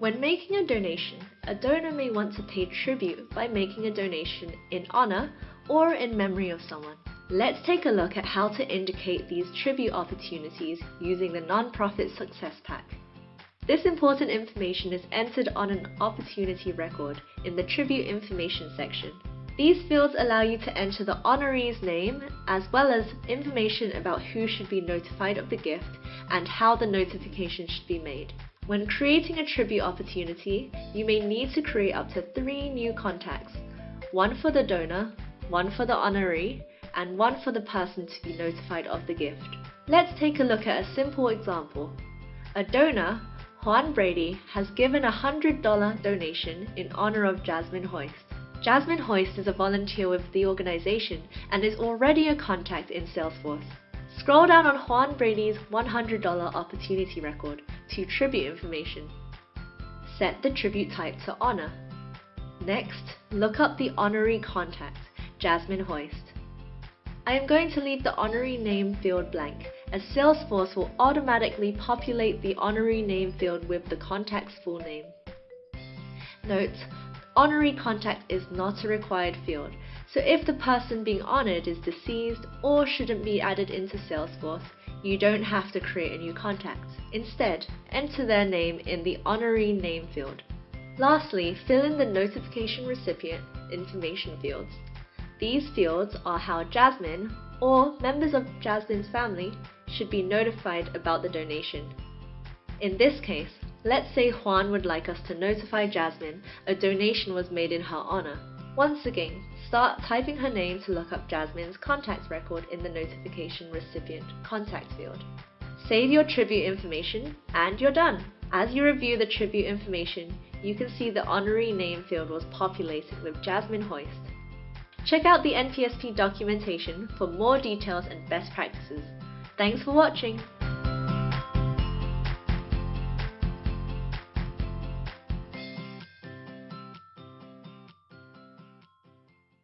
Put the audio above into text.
When making a donation, a donor may want to pay tribute by making a donation in honor or in memory of someone. Let's take a look at how to indicate these tribute opportunities using the Nonprofit Success Pack. This important information is entered on an opportunity record in the Tribute Information section. These fields allow you to enter the honoree's name as well as information about who should be notified of the gift and how the notification should be made. When creating a tribute opportunity, you may need to create up to three new contacts, one for the donor, one for the honoree, and one for the person to be notified of the gift. Let's take a look at a simple example. A donor, Juan Brady, has given a $100 donation in honor of Jasmine Hoist. Jasmine Hoist is a volunteer with the organization and is already a contact in Salesforce. Scroll down on Juan Brady's $100 opportunity record to tribute information. Set the tribute type to honor. Next, look up the honoree contact, Jasmine Hoist. I am going to leave the honoree name field blank, as Salesforce will automatically populate the honoree name field with the contact's full name. Note, honoree contact is not a required field, so if the person being honored is deceased or shouldn't be added into Salesforce, you don't have to create a new contact. Instead, enter their name in the honoree name field. Lastly, fill in the notification recipient information fields. These fields are how Jasmine, or members of Jasmine's family, should be notified about the donation. In this case, let's say Juan would like us to notify Jasmine a donation was made in her honor. Once again, start typing her name to look up Jasmine's contact record in the notification recipient contact field. Save your tribute information and you're done. As you review the tribute information, you can see the honoree name field was populated with Jasmine Hoist. Check out the NPSP documentation for more details and best practices. Thanks for watching!